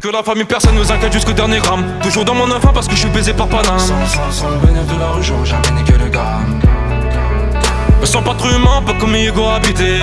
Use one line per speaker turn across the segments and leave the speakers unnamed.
Que la famille personne nous inquiète jusqu'au dernier gramme. Toujours dans mon enfant parce que je suis baisé par Paname. Sans, sans, sans le bénéfice de la rue, j'aurais jamais niqué le gamme me sens pas trop pas comme Hugo habité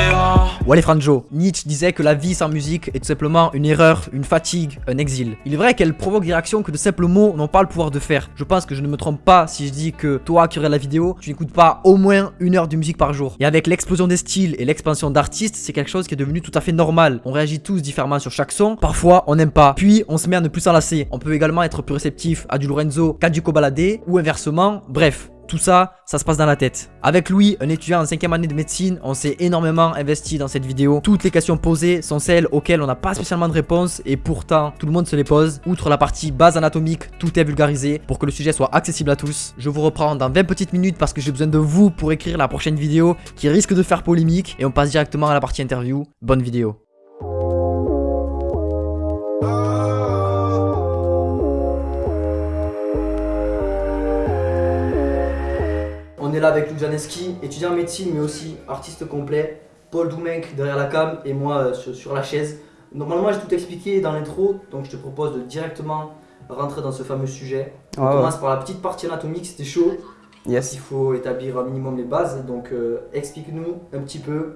Wally Franjo, Nietzsche disait que la vie sans musique est tout simplement une erreur, une fatigue, un exil. Il est vrai qu'elle provoque des réactions que de simples mots n'ont pas le pouvoir de faire. Je pense que je ne me trompe pas si je dis que toi qui regardes la vidéo, tu n'écoutes pas au moins une heure de musique par jour. Et avec l'explosion des styles et l'expansion d'artistes, c'est quelque chose qui est devenu tout à fait normal. On réagit tous différemment sur chaque son, parfois on n'aime pas, puis on se met à ne plus s'enlacer. On peut également être plus réceptif à du Lorenzo qu'à du Cobaladé, ou inversement, bref. Tout ça, ça se passe dans la tête. Avec Louis, un étudiant en 5 année de médecine, on s'est énormément investi dans cette vidéo. Toutes les questions posées sont celles auxquelles on n'a pas spécialement de réponse et pourtant tout le monde se les pose. Outre la partie base anatomique, tout est vulgarisé pour que le sujet soit accessible à tous. Je vous reprends dans 20 petites minutes parce que j'ai besoin de vous pour écrire la prochaine vidéo qui risque de faire polémique et on passe directement à la partie interview. Bonne vidéo. Est là avec Lou Janeski, étudiant en médecine mais aussi artiste complet. Paul Doumenc derrière la cam et moi euh, sur, sur la chaise. Normalement j'ai tout expliqué dans l'intro, donc je te propose de directement rentrer dans ce fameux sujet. On commence par la petite partie anatomique, c'était chaud.
Yes.
Il faut établir un minimum les bases, donc euh, explique-nous un petit peu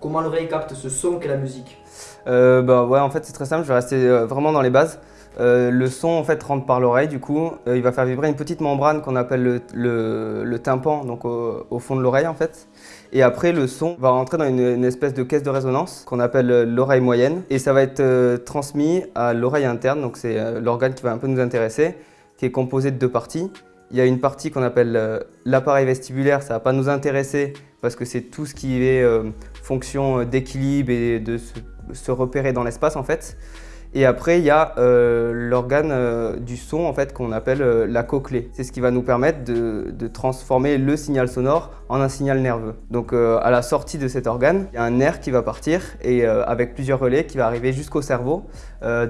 comment l'oreille capte ce son qu'est la musique.
Euh, bah ouais, en fait c'est très simple, je vais rester euh, vraiment dans les bases. Euh, le son en fait rentre par l'oreille du coup, Euh, il va faire vibrer une petite membrane qu'on appelle le, tympan, donc au, fond de l'oreille en fait. Et après le son va rentrer dans une, espèce de caisse de résonance qu'on appelle euh, l'oreille moyenne et ça va être transmis à l'oreille interne, donc c'est l'organe qui va un peu nous intéresser, qui est composé de deux parties. Il y a une partie qu'on appelle l'appareil vestibulaire, ça va pas nous intéresser parce que c'est tout ce qui est fonction d'équilibre et de se, se repérer dans l'espace en fait. Et après, il y a euh, l'organe euh, du son en fait qu'on appelle euh, la cochlée. C'est ce qui va nous permettre de, transformer le signal sonore en un signal nerveux. Donc à la sortie de cet organe, il y a un nerf qui va partir et avec plusieurs relais qui va arriver jusqu'au cerveau,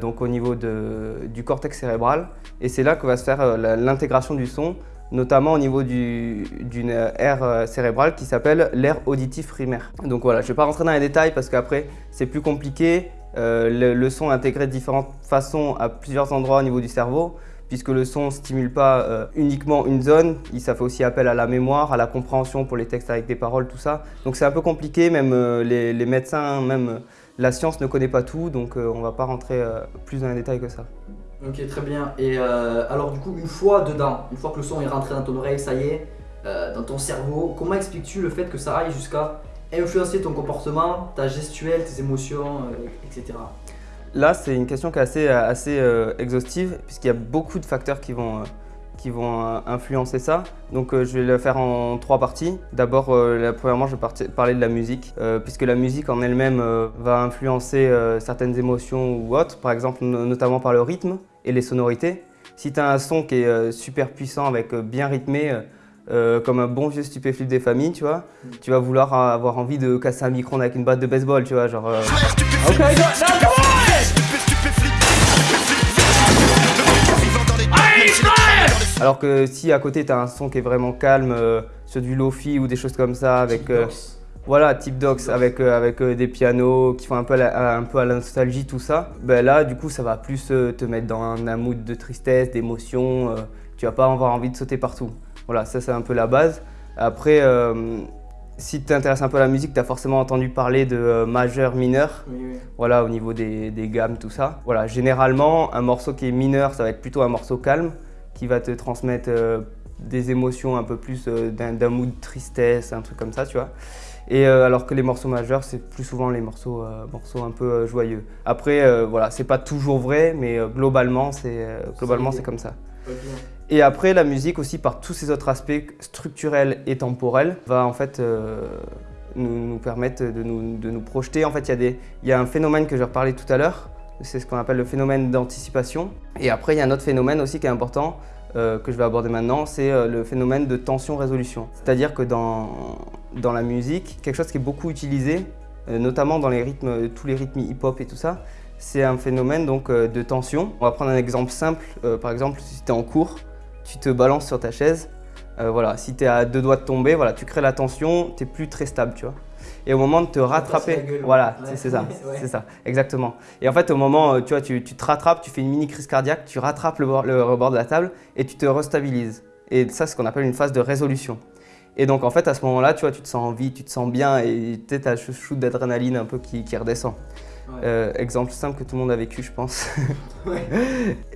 donc au niveau de- du cortex cérébral. Et c'est là que va se faire l'intégration du son notamment au niveau du- d'une aire cérébrale qui s'appelle l'aire auditif primaire. Donc voilà, je ne vais pas rentrer dans les détails parce qu'après c'est plus compliqué. Euh, le, son est intégré de différentes façons à plusieurs endroits au niveau du cerveau puisque le son ne stimule pas euh, uniquement une zone, ça fait aussi appel à la mémoire, à la compréhension pour les textes avec des paroles, tout ça. Donc c'est un peu compliqué, même euh, les, les médecins, même euh, la science ne connaît pas tout, donc on ne va pas rentrer plus dans les détails que ça.
Ok, très bien. Et alors du coup, une fois dedans, une fois que le son est rentré dans ton oreille, ça y est, dans ton cerveau, comment expliques-tu le fait que ça aille jusqu'à influencer ton comportement, ta gestuelle, tes émotions, euh, etc.
Là, c'est une question qui est assez, assez euh, exhaustive, puisqu'il y a beaucoup de facteurs qui vont, euh, qui vont euh, influencer ça. Donc, euh, je vais le faire en trois parties. D'abord, euh, premièrement, je vais parler de la musique, euh, puisque la musique en elle-même euh, va influencer euh, certaines émotions ou autres, par exemple, no- notamment par le rythme et les sonorités. Si tu as un son qui est euh, super puissant, avec euh, bien rythmé, euh, comme un bon vieux stupéflip des familles, tu vois, tu vas vouloir avoir envie de casser un micro avec une batte de baseball, tu vois, genre... euh, Ok, Alors que si à côté tu as un son qui est vraiment calme, euh, sur du lofi ou des choses comme ça, avec euh, voilà type Docs, avec, euh, avec euh, des pianos qui font un peu, la- un peu à la nostalgie, tout ça, ben là du coup ça va plus euh, te mettre dans un, un mood de tristesse, d'émotion, euh, tu vas pas avoir envie de sauter partout. Voilà, ça c'est un peu la base. Après, euh, si tu t'intéresses un peu à la musique, tu as forcément entendu parler de euh, majeur, mineur
Oui, oui.
voilà, au niveau des, des gammes, tout ça. Voilà, généralement, un morceau qui est mineur, ça va être plutôt un morceau calme, qui va te transmettre euh, des émotions un peu plus d'un mood de tristesse, un truc comme ça, tu vois. Et euh, alors que les morceaux majeurs, c'est plus souvent les morceaux, euh, morceaux un peu euh, joyeux. Après, voilà, c'est pas toujours vrai, mais globalement, c'est globalement
l'idée.
c'est comme ça. Et après, la musique aussi, par tous ces autres aspects structurels et temporels, va en fait euh, nous, permettre de nous, de nous projeter. En fait, il y, a y a un phénomène que je reparlé tout à l'heure, c'est ce qu'on appelle le phénomène d'anticipation. Et après, il y a un autre phénomène aussi qui est important, euh, que je vais aborder maintenant, c'est euh, le phénomène de tension-résolution. C'est-à-dire que dans, dans la musique, quelque chose qui est beaucoup utilisé, notamment dans les rythmes, tous les rythmes hip-hop et tout ça, c'est un phénomène donc de tension. On va prendre un exemple simple. Par exemple, si tu es en cours, tu te balances sur ta chaise, Euh, voilà, si tu es à deux doigts de tomber, voilà, tu crées la tension, tu n'es plus très stable, tu vois. Et au moment de te rattraper, voilà, c'est ça, c'est ça, exactement. Et en fait, au moment, euh, tu vois, tu, te rattrapes, tu fais une mini crise cardiaque, tu rattrapes le, le rebord de la table et tu te restabilises. Et ça, c'est ce qu'on appelle une phase de résolution. Et donc, en fait, à ce moment-là, tu vois, tu te sens en vie, tu te sens bien et tu as ce shoot d'adrénaline un peu qui, redescend. Euh, exemple simple que tout le monde a vécu, je pense.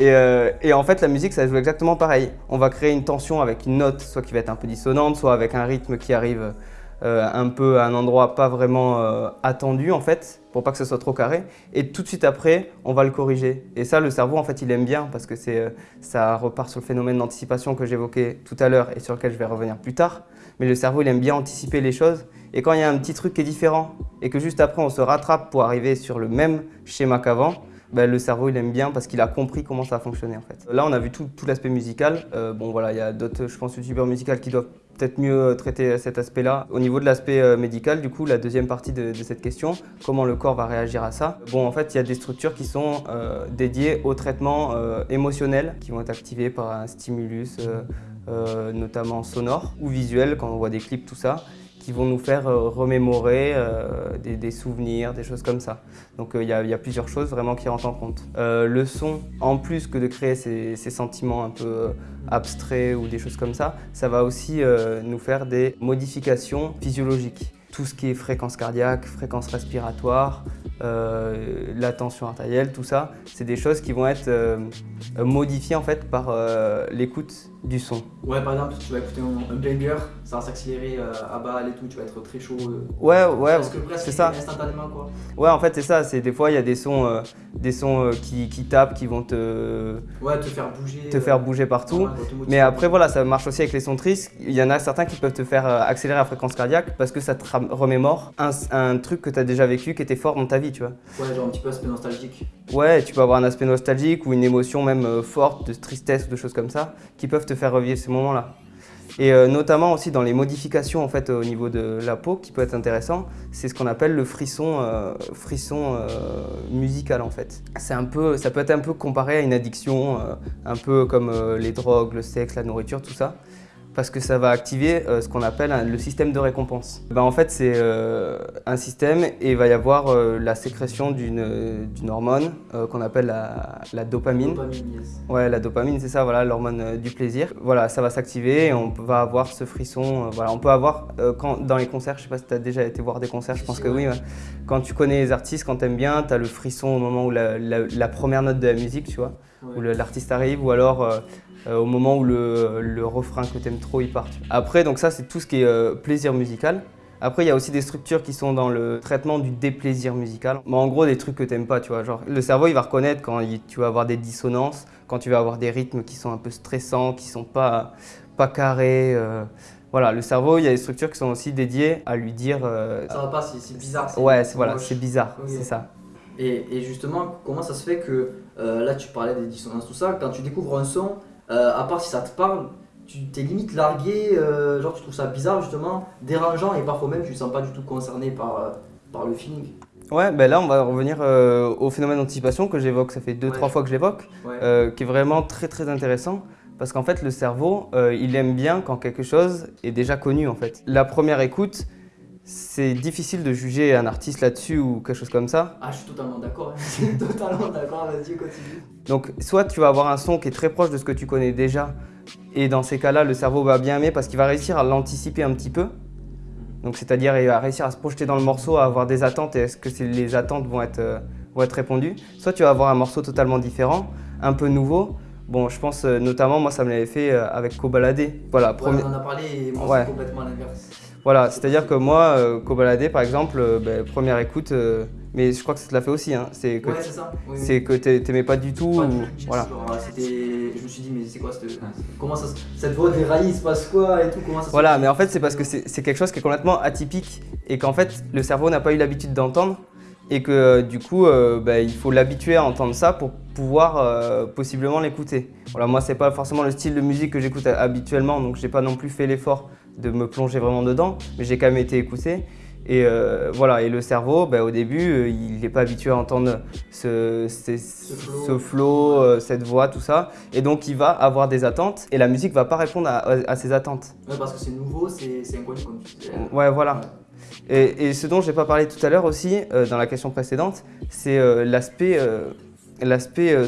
Euh, et, en fait, la musique, ça joue exactement pareil. On va créer une tension avec une note, soit qui va être un peu dissonante, soit avec un rythme qui arrive euh, un peu à un endroit pas vraiment attendu, en fait, pour pas que ce soit trop carré. Et tout de suite après, on va le corriger. Et ça, le cerveau, en fait, il aime bien parce que ça repart sur le phénomène d'anticipation que j'évoquais tout à l'heure et sur lequel je vais revenir plus tard. Mais le cerveau, il aime bien anticiper les choses. Et quand il y a un petit truc qui est différent et que juste après on se rattrape pour arriver sur le même schéma qu'avant, ben, le cerveau il aime bien parce qu'il a compris comment ça a fonctionné en fait. Là on a vu tout, l'aspect musical. Euh, bon voilà, il y a d'autres, je pense, youtubeurs musicaux qui doivent peut-être mieux traiter cet aspect-là. Au niveau de l'aspect euh, médical, du coup, la deuxième partie de, cette question, comment le corps va réagir à ça? Bon, en fait, il y a des structures qui sont euh, dédiées au traitement émotionnel, qui vont être activées par un stimulus, notamment sonore ou visuel, quand on voit des clips, tout ça qui vont nous faire euh, remémorer euh, des, souvenirs, des choses comme ça. Donc euh, il y, a plusieurs choses vraiment qui rentrent en compte. le son, en plus que de créer ces, ces, sentiments un peu abstraits ou des choses comme ça, ça va aussi nous faire des modifications physiologiques. Tout ce qui est fréquence cardiaque, fréquence respiratoire, la tension artérielle, tout ça, c'est des choses qui vont être modifiées en fait par l'écoute du son.
Ouais, par exemple, tu vas écouter un, un banger, ça va s'accélérer euh, à balle et tout, tu vas être très chaud. Euh,
ouais, ouais, c'est ça.
Instantanément, quoi.
Ouais, en fait, c'est ça. C'est des fois, il y a des sons, euh, des sons qui, qui, tapent, qui vont te.
Ouais, te faire bouger.
Te faire bouger partout. Mais après, voilà, ça marche aussi avec les sons tristes. Il y en a certains qui peuvent te faire accélérer la fréquence cardiaque parce que ça te remémore un, un truc que tu as déjà vécu qui était fort dans ta vie, tu vois.
Ouais, genre un petit peu aspect nostalgique.
Ouais, tu peux avoir un aspect nostalgique ou une émotion même forte de tristesse ou de choses comme ça qui peuvent te faire revivre ces moments-là. Et euh, notamment aussi dans les modifications en fait, au niveau de la peau qui peut être intéressant, c'est ce qu'on appelle le frisson, euh, frisson euh, musical en fait. Un peu, ça peut être un peu comparé à une addiction, un peu comme les drogues, le sexe, la nourriture, tout ça parce que ça va activer euh, ce qu'on appelle le système de récompense. Ben, en fait, c'est euh, un système et il va y avoir euh, la sécrétion d'une hormone qu'on appelle la, dopamine. Ouais, la dopamine, c'est ça, voilà, l'hormone du plaisir. Voilà, ça va s'activer et on va avoir ce frisson. voilà, on peut avoir, quand, dans les concerts, je sais pas si tu as déjà été voir des concerts, je pense que oui. Quand tu connais les artistes, quand tu aimes bien, tu as le frisson au moment où la, première note de la musique, tu vois, où l'artiste arrive, ou alors euh, au moment où le, refrain que t'aimes trop il part. Après, donc ça c'est tout ce qui est euh, plaisir musical. Après, il y a aussi des structures qui sont dans le traitement du déplaisir musical. Mais en gros, des trucs que t'aimes pas, tu vois. Genre, le cerveau, il va reconnaître quand tu vas avoir des dissonances, quand tu vas avoir des rythmes qui sont un peu stressants, qui sont pas, pas carrés. Euh. voilà, le cerveau, il y a des structures qui sont aussi dédiées à lui dire...
ça va pas, c'est bizarre.
Ouais, voilà, c'est bizarre, c'est ça.
Et, justement, comment ça se fait que, là tu parlais des dissonances, tout ça, quand tu découvres un son, euh, à part si ça te parle, tu t'es limite largué, euh, genre tu trouves ça bizarre justement, dérangeant et parfois même tu ne sens pas du tout concerné par, euh, par le feeling.
Ouais, ben là on va revenir au phénomène d'anticipation que j'évoque, ça fait 2-3 fois que je l'évoque, qui est vraiment très très intéressant. Parce qu'en fait le cerveau, il aime bien quand quelque chose est déjà connu en fait. La première écoute, c'est difficile de juger un artiste là-dessus ou quelque chose comme ça.
Ah, je suis totalement d'accord. Hein. totalement d'accord, vas-y, continue.
Donc, soit tu vas avoir un son qui est très proche de ce que tu connais déjà, et dans ces cas-là, le cerveau va bien aimer parce qu'il va réussir à l'anticiper un petit peu. Donc, c'est-à-dire, il va réussir à se projeter dans le morceau, à avoir des attentes, et est-ce que les attentes vont être, euh, vont être répondues. Soit tu vas avoir un morceau totalement différent, un peu nouveau, Bon, je pense euh, notamment, moi, ça me l'avait fait euh, avec Cobaladé.
Voilà, on en a parlé et moi, c'est complètement l'inverse.
Voilà, c'est-à-dire que moi, euh, Cobaladé, par exemple, euh, ben, première écoute, euh, mais je crois que ça te l'a fait aussi, hein,
c'est que, ouais,
t'aimais pas du tout.
voilà. je me suis dit, mais c'est quoi cette, comment ça, cette voix déraillée, il se passe quoi et tout comment ça
Voilà, mais en fait, c'est parce que c'est quelque chose qui est complètement atypique et qu'en fait, le cerveau n'a pas eu l'habitude d'entendre et que du coup, ben, il faut l'habituer à entendre ça pour pouvoir possiblement l'écouter. Voilà, moi, c'est pas forcément le style de musique que j'écoute habituellement, donc j'ai pas non plus fait l'effort de me plonger vraiment dedans, mais j'ai quand même été écouté. Et euh, voilà, et le cerveau, bah, au début, euh, il n'est pas habitué à entendre ce, ce,
flow.
ce flow, euh, cette voix, tout ça. Et donc, il va avoir des attentes et la musique va pas répondre à, à ses attentes.
Ouais, parce que c'est nouveau, c'est inconnu comme tu disais.
Ouais, voilà. Et, et ce dont j'ai pas parlé tout à l'heure aussi, euh, dans la question précédente, c'est l'aspect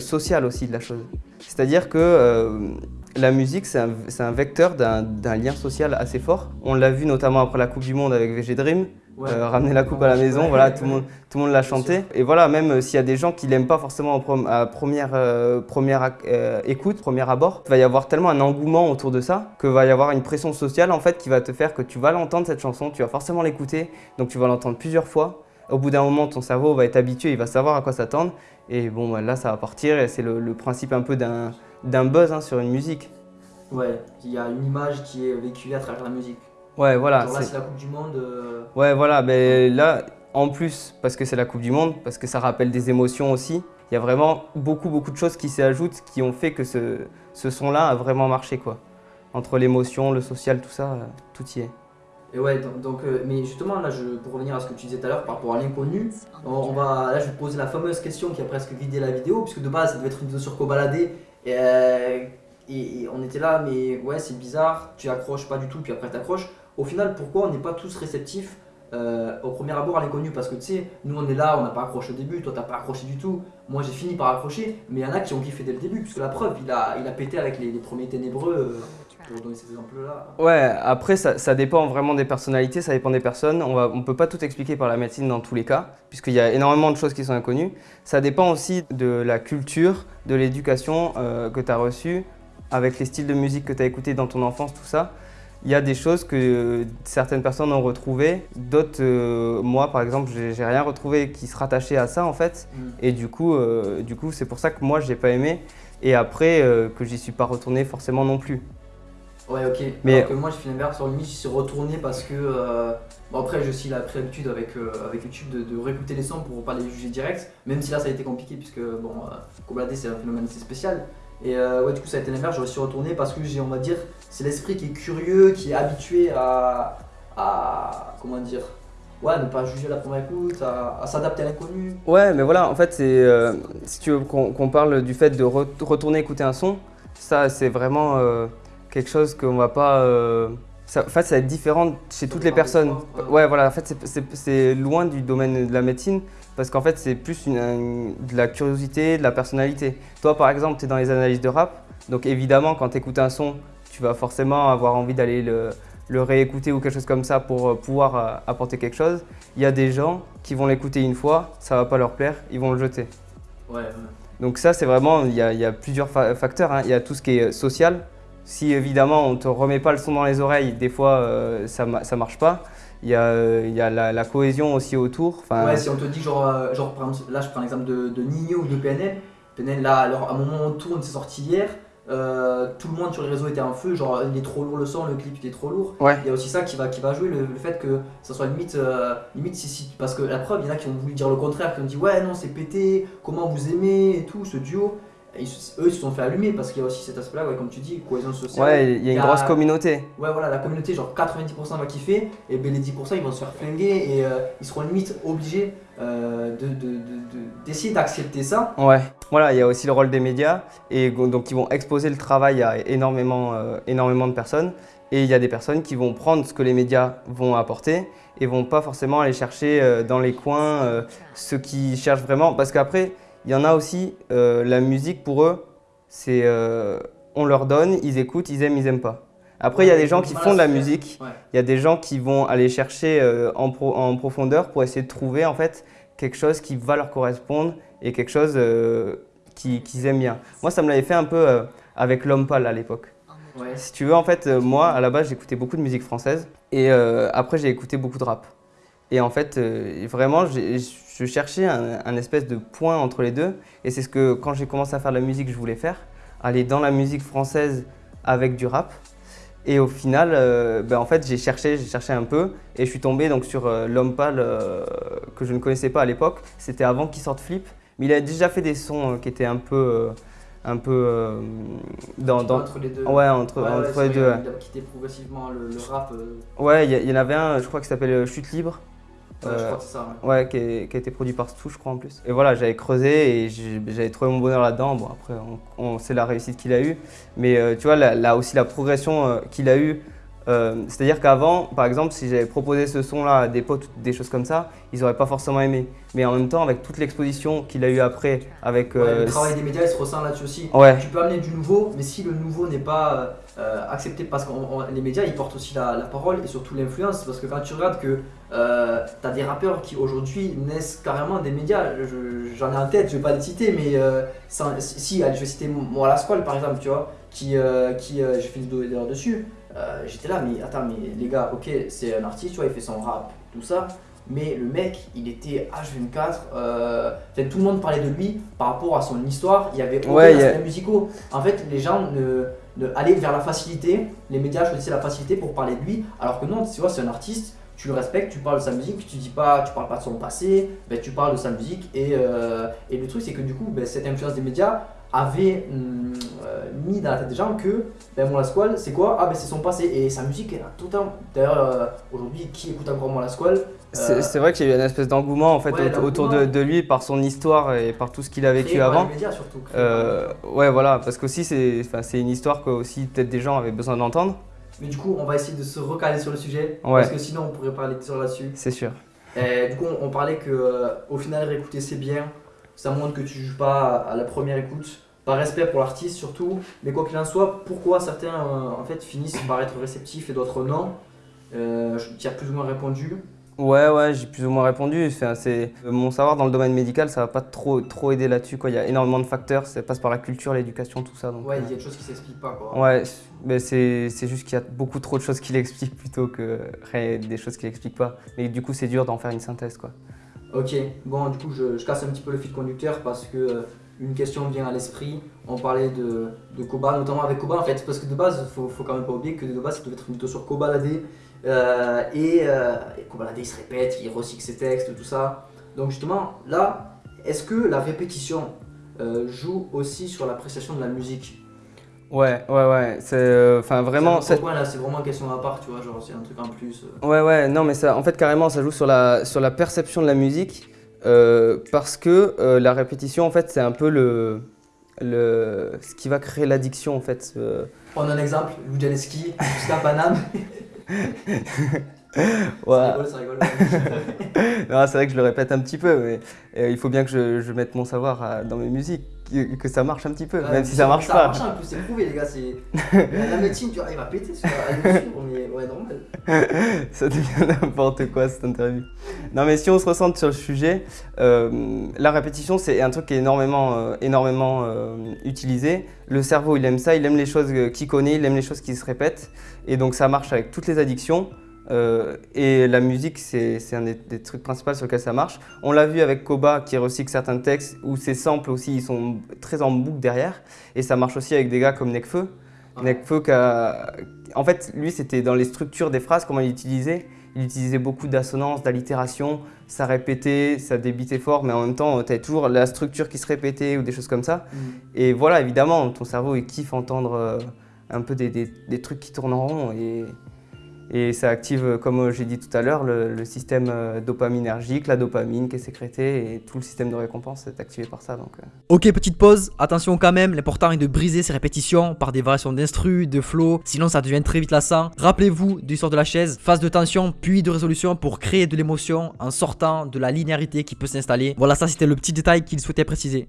social aussi de la chose. C'est-à-dire que la musique, c'est un, vecteur d'un lien social assez fort. On l'a vu notamment après la Coupe du Monde avec VG Dream.
Ouais.
Euh, ramener la coupe à la maison,
Ouais,
voilà,
ouais,
tout, le monde, tout le monde l'a chanté. Et voilà, même euh, s'il y a des gens qui l'aiment pas forcément à première, euh, première euh, écoute, premier abord, il va y avoir tellement un engouement autour de ça que va y avoir une pression sociale en fait qui va te faire que tu vas l'entendre cette chanson, tu vas forcément l'écouter, donc tu vas l'entendre plusieurs fois. Au bout d'un moment, ton cerveau va être habitué, il va savoir à quoi s'attendre. Et bon, bah, là, ça va partir et c'est le, le principe un peu d'un d'un buzz hein, sur une musique.
Ouais, il y a une image qui est véhiculée à travers la musique.
Ouais, voilà.
Genre là,
c'est-
la Coupe du Monde. euh,
Ouais, voilà, ben là, en plus, parce que c'est la Coupe du Monde, parce que ça rappelle des émotions aussi, il y a vraiment beaucoup, beaucoup de choses qui s'y ajoutent, qui ont fait que ce, ce son-là a vraiment marché, quoi. Entre l'émotion, le social, tout ça, euh, tout y est.
Et ouais, donc, donc, euh, mais justement, là, je, pour revenir à ce que tu disais tout à l'heure par rapport à l'inconnu, on, on va, là, je vais te poser la fameuse question qui a presque vidé la vidéo, puisque de base, ça devait être une vidéo sur Cobaladé, et, euh, et, on était là, mais ouais, c'est bizarre, tu accroches pas du tout, puis après t'accroches. Au final, pourquoi on n'est pas tous réceptifs euh, au premier abord à l'inconnu? Parce que tu sais, nous on est là, on n'a pas accroché au début, toi t'as pas accroché du tout, moi j'ai fini par accrocher, mais il y en a qui ont kiffé dès le début, puisque la preuve, il a, il pété avec les, les premiers ténébreux, euh, pour donner ces exemples-là.
Ouais, après, ça, ça dépend vraiment des personnalités, ça dépend des personnes. On ne on peut pas tout expliquer par la médecine dans tous les cas, puisqu'il y a énormément de choses qui sont inconnues. Ça dépend aussi de la culture, de l'éducation euh, que tu as reçue, avec les styles de musique que tu as écoutés dans ton enfance, tout ça. Il y a des choses que certaines personnes ont retrouvées, d'autres, euh, moi par exemple, j'ai rien retrouvé qui se rattachait à ça en fait.
Mm.
Et du coup, euh, c'est pour ça que moi j'ai pas aimé, et après euh, que j'y suis pas retourné forcément non plus.
Ouais, ok.
Mais-
Alors que moi, j'ai fait l'inverse. Sur limite, je suis retourné parce que. euh, Bon, après, j'ai aussi la l'habitude avec, euh, avec YouTube de, de réécouter les sons pour pas les juger direct. Même si là, ça a été compliqué, puisque, bon, euh, c'est un phénomène assez spécial. Et euh, ouais, du coup, ça a été l'inverse. Je suis retourné parce que j'ai, on va dire, c'est l'esprit qui est curieux, qui est habitué à. à comment dire Ouais, ne pas juger à la première écoute, à, à s'adapter à l'inconnu.
Ouais, mais voilà, en fait, c'est euh, si tu veux qu'on parle du fait de re- retourner écouter un son, ça, c'est vraiment euh, quelque chose qu'on va pas. euh, ça, en fait, ça va être différent chez toutes les personnes.
ouais.
Voilà, en fait, c'est- loin du domaine de la médecine parce qu'en fait, c'est plus une, de la curiosité, de la personnalité. Toi, par exemple, tu es dans les analyses de rap, donc évidemment, quand tu écoutes un son, tu vas forcément avoir envie d'aller le, le réécouter ou quelque chose comme ça pour euh, pouvoir euh, apporter quelque chose. Il y a des gens qui vont l'écouter une fois, ça va pas leur plaire, ils vont le jeter.
Ouais, ouais.
Donc ça, c'est vraiment, il y a, il y a plusieurs fa- facteurs. hein. Il y a tout ce qui est social. Si évidemment on te remet pas le son dans les oreilles, des fois euh, ça, ça marche pas. Il y a, euh, il y a la, la cohésion aussi autour. Enfin,
Ouais, si on te dit, genre, euh, genre là je prends l'exemple de, de Nino ou de PNL. PNL, là, alors, à un moment on tourne, c'est sorti hier. euh, tout le monde sur les réseaux était en feu, genre il est trop lourd le son, le clip il est trop lourd.
Ouais.
Il y a aussi ça qui va, qui va jouer, le, le fait que ça soit limite, euh, limite si, si, parce que la preuve, il y en a qui ont voulu dire le contraire, qui ont dit ouais non c'est pété, comment vous aimez et tout, ce duo. Ils eux ils se sont fait allumer parce qu'il y a aussi cet aspect là, ouais, comme tu dis, cohésion sociale.
ouais, il y a une grosse communauté.
Ouais, voilà, la communauté, genre 90% va kiffer, et ben les 10% ils vont se faire flinguer, et euh, ils seront limite obligés euh, de- de- de- de- d'essayer d'accepter ça.
Ouais. Voilà, il y a aussi le rôle des médias et donc ils vont exposer le travail à énormément, euh, énormément de personnes. Et il y a des personnes qui vont prendre ce que les médias vont apporter et vont pas forcément aller chercher euh, dans les coins ceux qui cherchent vraiment. Parce qu'après, il y en a aussi, euh, la musique pour eux, c'est euh, on leur donne, ils écoutent, ils aiment, ils aiment pas. Après, il y a des gens qui font de la musique,
Ouais.
il y a des gens qui vont aller chercher euh, en, pro- en profondeur pour essayer de trouver en fait quelque chose qui va leur correspondre et quelque chose qui- qu'ils aiment bien. Moi, ça me l'avait fait un peu avec L'Homme Pâle à l'époque.
Ouais.
Si tu veux, en fait, moi, à la base, j'écoutais beaucoup de musique française et après, j'ai écouté beaucoup de rap. Et en fait, euh, vraiment, je cherchais un, un espèce de point entre les deux. Et c'est ce que, quand j'ai commencé à faire de la musique, je voulais faire. Aller dans la musique française avec du rap. Et au final, euh, ben, en fait, j'ai cherché, j'ai cherché un peu. Et je suis tombé donc, sur euh, L'Homme Pâle, euh, que je ne connaissais pas à l'époque. C'était avant qu'il sorte Flip. Mais il a déjà fait des sons qui étaient un peu... un peu euh, dans, dans-
Entre les deux.
Ouais, entre,
Ouais,
les deux.
Il a quitté progressivement le, le rap. euh,
Ouais, il y, y en avait un, je crois, qui s'appelle Chute libre.
Je
Euh,
crois que c'est ça. ouais.
Ouais, qui, est- qui a été produit par Stu, je crois en plus. Et voilà, j'avais creusé et j'avais trouvé mon bonheur là-dedans. Bon, après, on, on- c'est la réussite qu'il a eue. Mais euh, tu vois, là, là aussi, la progression euh, qu'il a eue. Euh, C'est-à-dire qu'avant, par exemple, si j'avais proposé ce son-là à des potes des choses comme ça, ils n'auraient pas forcément aimé. Mais en même temps, avec toute l'exposition qu'il a eue après, avec.
Ouais,
euh,
le travail des médias, il se ressent là-dessus aussi.
Ouais.
Tu peux amener du nouveau, mais si le nouveau n'est pas euh, accepté, parce que les médias, ils portent aussi la, la parole et surtout l'influence, parce que quand tu regardes que tu as des rappeurs qui aujourd'hui naissent carrément des médias, je- j'en ai en tête, je vais pas les citer, mais sans- si, allez, je vais citer moi la Squale par exemple, tu vois, qui, qui j'ai fait une vidéo d'ailleurs dessus, euh, j'étais là, mais attends, mais les gars, ok, c'est un artiste, tu vois, il fait son rap, tout ça, mais le mec, il était H24, euh, tout le monde parlait de lui par rapport à son histoire, il y avait aucun
Ouais, il y a-
aspect musicaux. En fait, les gens ne, ne allaient vers la facilité, les médias choisissaient la facilité pour parler de lui, alors que non, tu vois, c'est un artiste, tu le respectes, tu parles de sa musique, tu dis pas, tu parles pas de son passé, ben, tu parles de sa musique, et, euh, et le truc, c'est que du coup, ben, cette influence des médias avait hum, euh, mis dans la tête des gens que ben, Mon La Squale, c'est quoi? Ah ben c'est son passé et sa musique elle a totalement. D'ailleurs euh, aujourd'hui qui écoute encore Mon La Squale
C'est vrai qu'il y a eu une espèce d'engouement en fait
Ouais,
autour de, lui par son histoire et par tout ce qu'il a vécu avant.
les médias surtout.
ouais, voilà, parce qu'aussi c'est une histoire que aussi peut-être des gens avaient besoin d'entendre,
Mais du coup, on va essayer de se recaler sur le sujet
Ouais.
parce que sinon on pourrait parler des heures là-dessus.
c'est sûr.
Et du coup, on, on parlait que euh, au final, réécouter c'est bien. Ça montre que tu juges pas à la première écoute, par respect pour l'artiste surtout. Mais quoi qu'il en soit, pourquoi certains euh, en fait finissent par être réceptifs et d'autres non? Euh, je- Tu as plus ou moins répondu.
Ouais, ouais, j'ai plus ou moins répondu. C'est mon savoir dans le domaine médical, ça va pas trop trop aider là-dessus. Il y a énormément de facteurs, ça passe par la culture, l'éducation, tout ça. Donc,
Ouais,
euh,
il y a des choses qui s'expliquent pas quoi.
Ouais, mais c'est juste qu'il y a beaucoup trop de choses qui l'expliquent plutôt que des choses qui l'expliquent pas. Mais du coup, c'est dur d'en faire une synthèse, quoi.
Ok, bon, du coup, je, je casse un petit peu le fil conducteur parce que euh, une question vient à l'esprit. On parlait de, de Koba, notamment avec Koba en fait, parce que de base, faut, faut quand même pas oublier que de base, ça devait être plutôt sur Koba Ladé. Euh, et, euh, et Koba Ladé, il se répète, il recycle ses textes, tout ça. Donc, justement, là, est-ce que la répétition euh, joue aussi sur l'appréciation de la musique?
Ouais, ouais, ouais. C'est euh, enfin vraiment.
C'est là, c'est vraiment une question à part, tu vois, genre, c'est un truc en plus. euh.
Ouais, ouais, non, mais ça, en fait, carrément, ça joue sur la, sur la perception de la musique euh, parce que euh, la répétition, en fait, c'est un peu le, le, ce qui va créer l'addiction, en fait. euh.
Prendre un exemple, Lou Janeski, jusqu'à Paname. Rigole, rigole.
Non, c'est vrai que je le répète un petit peu, mais euh, il faut bien que je, je mette mon savoir à- dans mes musiques, que, que ça marche un petit peu,
Ouais,
même si ça marche
Ça
pas.
marche en plus, c'est prouvé les gars. La médecine, tu vois, il va péter sur la suivre, mais ouais, normal.
Ça devient n'importe quoi cette interview. Non mais si on se ressente sur le sujet, euh, la répétition c'est un truc qui est énormément, euh, énormément euh, utilisé. Le cerveau il aime ça, il aime les choses qu'il connaît, il aime les choses qui se répètent. Et donc ça marche avec toutes les addictions. Euh, et la musique c'est un des, des trucs principaux sur lesquels ça marche. On l'a vu avec Koba qui recycle certains textes où ses samples aussi ils sont très en boucle derrière. Et ça marche aussi avec des gars comme Nekfeu. Nekfeu qui a- En fait, lui, c'était dans les structures des phrases, comment il utilisait. Il utilisait beaucoup d'assonances, d'allitération, ça répétait, ça débitait fort, mais en même temps, tu toujours la structure qui se répétait ou des choses comme ça. Et voilà, évidemment, ton cerveau, il kiffe entendre euh, un peu des, des- des trucs qui tournent en rond. Et, et ça active, comme j'ai dit tout à l'heure, le, le système euh, dopaminergique, la dopamine qui est sécrétée, et tout le système de récompense est activé par ça. Donc, euh.
Ok, petite pause. Attention quand même, l'important est de briser ces répétitions par des variations d'instru, de flow, sinon ça devient très vite lassant. Rappelez-vous de l'histoire de la chaise, phase de tension puis de résolution pour créer de l'émotion en sortant de la linéarité qui peut s'installer. Voilà, ça c'était le petit détail qu'il souhaitait préciser.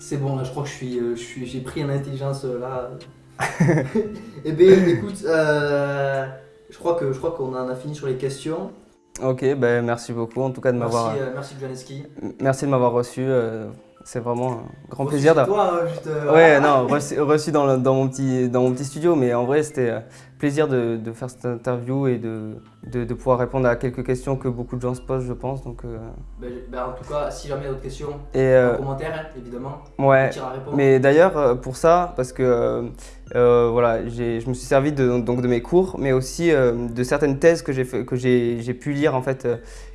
C'est bon, là je crois que je suis, euh, je suis- j'ai pris une intelligence euh, là. Eh bien, écoute, euh, je crois que je crois qu'on en a fini sur les questions.
Ok, ben, merci beaucoup en tout cas de
Merci,
m'avoir.
euh, merci Janeski.
Merci de m'avoir reçu. euh, c'est vraiment un grand
Reçu
plaisir d'avoir.
Toi, hein, juste, euh,
Ouais,
ah,
non, reçu, reçu dans, le- dans, mon petit, dans mon petit studio, mais en vrai, c'était plaisir de, de faire cette interview et de, de, de pouvoir répondre à quelques questions que beaucoup de gens se posent, je pense. Donc, euh,
Ben, ben, en tout cas, si jamais il y a d'autres questions,
et
en
euh,
commentaire, hein, évidemment.
ouais,
On
mais d'ailleurs, euh, pour ça, parce que euh, euh, voilà, je me suis servi de, donc, de mes cours, mais aussi de certaines thèses que j'ai pu lire en fait,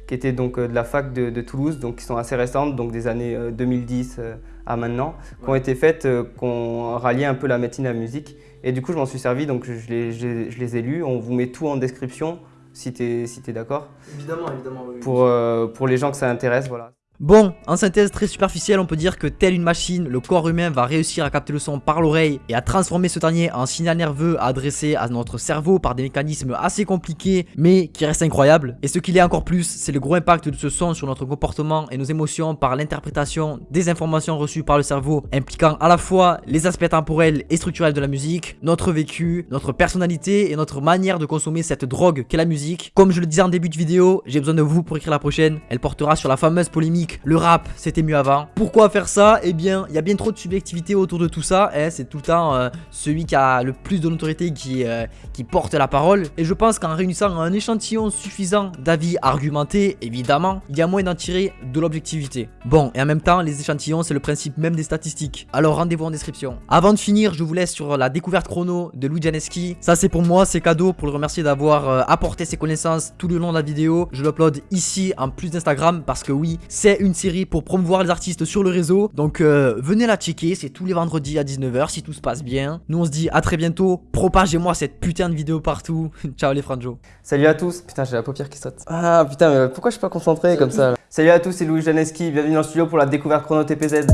qui étaient donc de la fac de, Toulouse, donc qui sont assez récentes, donc des années euh, 2010 euh, à maintenant, qui ont été faites, euh, qui ont rallié un peu la médecine à la musique. Et du coup, je m'en suis servi, donc je les, je les- je les ai lus. On vous met tout en description si tu es, si d'accord.
Évidemment, évidemment.
Pour, euh, pour les gens que ça intéresse, voilà.
Bon, en synthèse très superficielle, on peut dire que telle une machine, le corps humain va réussir à capter le son par l'oreille et à transformer ce dernier en signal nerveux adressé à notre cerveau par des mécanismes assez compliqués mais qui restent incroyables. Et ce qu'il est encore plus, c'est le gros impact de ce son sur notre comportement et nos émotions par l'interprétation des informations reçues par le cerveau impliquant à la fois les aspects temporels et structurels de la musique, notre vécu, notre personnalité et notre manière de consommer cette drogue qu'est la musique. Comme je le disais en début de vidéo, j'ai besoin de vous pour écrire la prochaine. Elle portera sur la fameuse polémique le rap, c'était mieux avant. Pourquoi faire ça? Eh bien, il y a bien trop de subjectivité autour de tout ça. Hein. c'est tout le temps euh, celui qui a le plus de notoriété qui, euh, qui porte la parole. Et je pense qu'en réunissant un échantillon suffisant d'avis argumentés, évidemment, il y a moyen d'en tirer de l'objectivité. Bon, et en même temps, les échantillons, c'est le principe même des statistiques. Alors rendez-vous en description. Avant de finir, je vous laisse sur la découverte chrono de Louis Janeski. Ça, c'est pour moi, c'est cadeau pour le remercier d'avoir euh, apporté ses connaissances tout le long de la vidéo. Je l'upload ici en plus d'Instagram parce que oui, c'est une série pour promouvoir les artistes sur le réseau. Donc euh, venez la checker, c'est tous les vendredis à 19h si tout se passe bien. Nous on se dit à très bientôt, propagez-moi cette putain de vidéo partout. Ciao les franjo.
Salut à tous. Putain j'ai la paupière qui saute. Ah putain mais pourquoi je suis pas concentré comme ça Salut à tous, c'est Louis Janeski, bienvenue dans le studio pour la découverte chrono TPZ.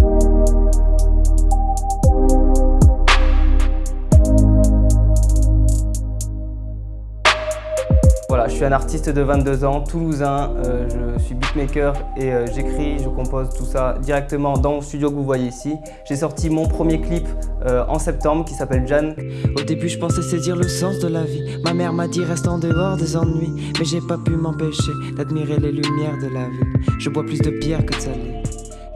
Voilà, je suis un artiste de 22 ans, toulousain, euh, je suis beatmaker et euh, j'écris, je compose tout ça directement dans le studio que vous voyez ici. J'ai sorti mon premier clip euh, en septembre qui s'appelle Jan.
Au début je pensais saisir le sens de la vie, ma mère m'a dit reste en dehors des ennuis, mais j'ai pas pu m'empêcher d'admirer les lumières de la ville. Je bois plus de pierre que de salé.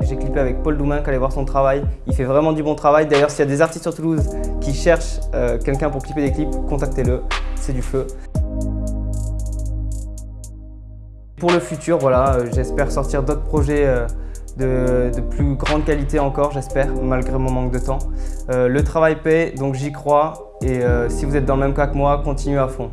J'ai clippé avec Paul Doumain, allez voir son travail. Il fait vraiment du bon travail. D'ailleurs, s'il y a des artistes sur Toulouse qui cherchent quelqu'un pour clipper des clips, contactez-le. C'est du feu. Pour le futur, voilà, euh, j'espère sortir d'autres projets euh, de, plus grande qualité encore, j'espère, malgré mon manque de temps. Euh, le travail paie, donc j'y crois. Et si vous êtes dans le même cas que moi, continuez à fond.